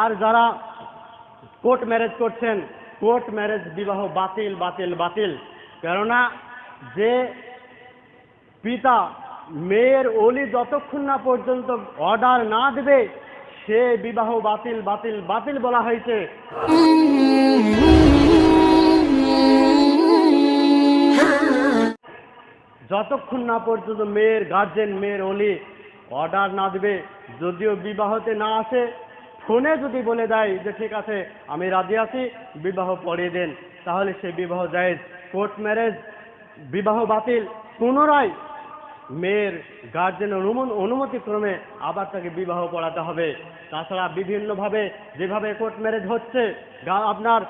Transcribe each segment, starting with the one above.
আর যারা court marriage করছেন, court marriage বিবাহ বাতিল বাতিল বাতিল। কেননা যে পিতা মেয়ের অলি যতক্ষণ না পর্যন্ত অর্ডার না দেবে, সে বিবাহ বাতিল বাতিল বাতিল বলা হয়েছে। যতক্ষণ না পর্যন্ত মেয়ের গার্জেন মেয়ের অলি অর্ডার না দেবে, যদিও বিবাহতে না আসে ফোনে যদি বলে দেয় যে, ঠিক আছে, আমি রাজি আছি, বিবাহ পড়িয়ে দেন। তাহলে সে বিবাহ জায়েজ। কোর্ট ম্যারেজ, বিবাহ বাতিল, পুনরায় মেয়ের গার্জেনের অনুমতি ক্রমে আবার তাকে বিবাহ পড়াতে হবে। তাছাড়া বিভিন্নভাবে যেভাবে কোর্ট ম্যারেজ হচ্ছে আপনার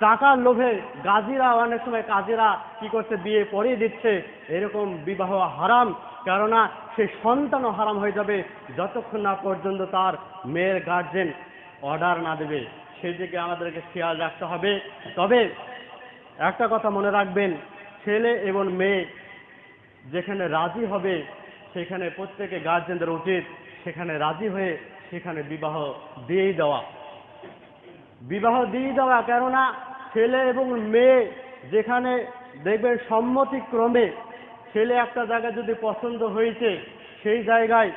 টাকার লোভে গাজীরা অনেক সময় কাজীরা কি করছে, বিয়ে পড়িয়ে দিচ্ছে। এরকম বিবাহ হারাম, কেননা সে সন্তানও হারাম হয়ে যাবে যতক্ষণ না পর্যন্ত তার মেয়ের গার্জেন অর্ডার না দেবে। সেই দিকে আমাদেরকে খেয়াল রাখতে হবে। তবে একটা কথা মনে রাখবেন, ছেলে এবং মেয়ে যেখানে রাজি হবে, সেখানে প্রত্যেকে গার্জেনদের উচিত। সেখানে রাজি হয়ে সেখানে বিবাহ দিয়েই দেওয়া। বিবাহ দিয়ে দেওয়া, কেননা ছেলে এবং মেয়ে যেখানে দেখবেন সম্মতিক্রমে ছেলে একটা জায়গায় যদি পছন্দ হয়েছে, সেই জায়গায়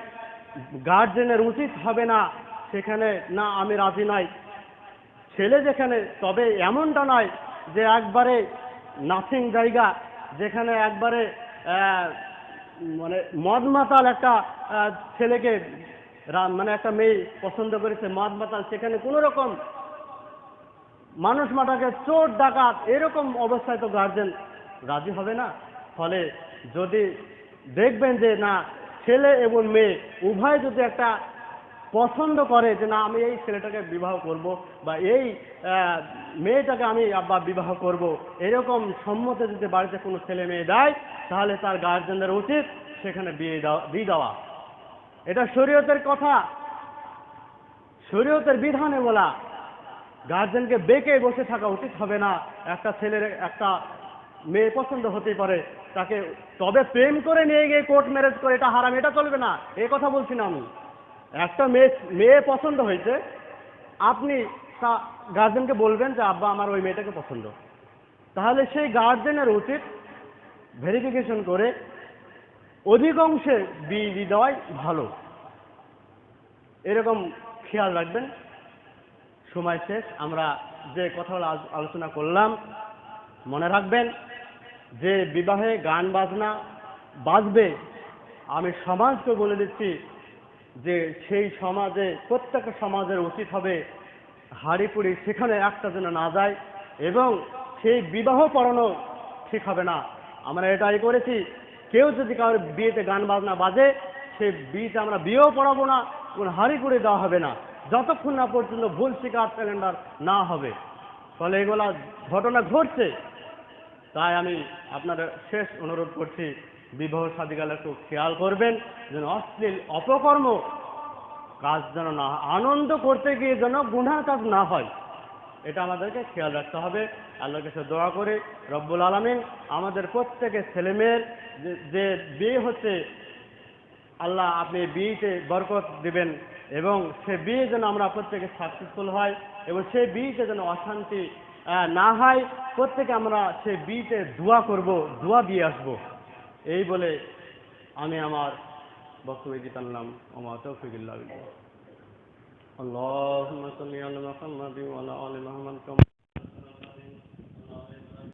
গার্জেনের উচিত হবে না, সেখানে না আমি রাজি নাই। ছেলে যেখানে, তবে এমনটা নয় যে একবারে নাথিং জায়গা, যেখানে একবারে মানে মদ মাতাল একটা ছেলেকে মানে একটা মেয়ে পছন্দ করেছে মদ মাতাল সেখানে কোনো রকম মানুষ মাটাকে চোর, ডাকাত, এরকম অবস্থায় তো গার্জেন রাজি হবে না। ফলে যদি দেখবেন যে না, ছেলে এবং মেয়ে উভয় যদি একটা পছন্দ করে যে না, আমি এই ছেলেটাকে বিবাহ করব বা এই মেয়েটাকে আমি আব্বা বিবাহ করব, এরকম সম্মতে যদি বাড়িতে কোনো ছেলে মেয়ে দেয় তাহলে তার গার্জেনদের উচিত সেখানে বিয়ে দেওয়া দিয়ে দেওয়া। এটা শরীয়তের কথা। শরীয়তের বিধানে বলা। গার্জেনকে বেঁকে বসে থাকা উচিত হবে না। একটা ছেলের, একটা মেয়ে পছন্দ হতেই পারে। তাকে তবে প্রেম করে নিয়ে গিয়ে কোর্ট ম্যারেজ করে, এটা হারাম, এটা চলবে না। এই কথা বলছি না আমি। একটা মেয়ে মেয়ে পছন্দ হয়েছে। আপনি তা গার্জেনকে বলবেন যে, আব্বা, আমার ওই মেয়েটাকে পছন্দ। তাহলে সেই গার্জেনের উচিত ভেরিফিকেশন করে অধিকাংশে বিয়ে দেওয়াই ভালো। এরকম খেয়াল রাখবেন। সময় শেষ, আমরা যে কথাগুলো আলোচনা করলাম, মনে রাখবেন, যে বিবাহে গান বাজনা বাজবে, আমি সমাজকে বলে দিচ্ছি যে সেই সমাজে প্রত্যেকটা সমাজের উচিত হবে হাড়িপুড়ি সেখানে একটা যেন না যায় এবং সেই বিবাহ পড়ানো ঠিক হবে না। আমরা এটাই করেছি। কেউ যদি কারোর বিয়েতে গান বাজনা বাজে, সেই বিয়েতে আমরা বিয়েও পড়াবো না কোনো হাড়ি করে দেওয়া হবে না। যতক্ষণ না পর্যন্ত ভুল শিকার ক্যালেন্ডার না হবে, ফলে এগুলা ঘটনা ঘটছে তাই আমি আপনাদের শেষ অনুরোধ করছি, বিবাহ সাদিকালে একটু খেয়াল করবেন যেন অশ্লীল অপকর্ম কাজ যেন না। আনন্দ করতে গিয়ে যেন গুনার কাজ না হয় এটা আমাদেরকে খেয়াল রাখতে হবে আল্লাহর কাছে দোয়া করে, রব্বুল আলমিন আমাদের প্রত্যেকের ছেলেমেয়ের যে বিয়ে হচ্ছে আল্লাহ আপনি বিয়েতে বরকত দিবেন এবং সে বিয়ে যেন আমরা প্রত্যেকে সাকসেসফুল হয় এবং সেই বিয়েতে যেন অশান্তি না হয়, প্রত্যেকে আমরা সেই বিয়েতে দোয়া করব, দোয়া দিয়ে আসব। এই বলে আমি আমার বক্তব্য দিতে আনলাম। আমার তৌফিকুল্লাহ আলি মুহাম্মাদ কামা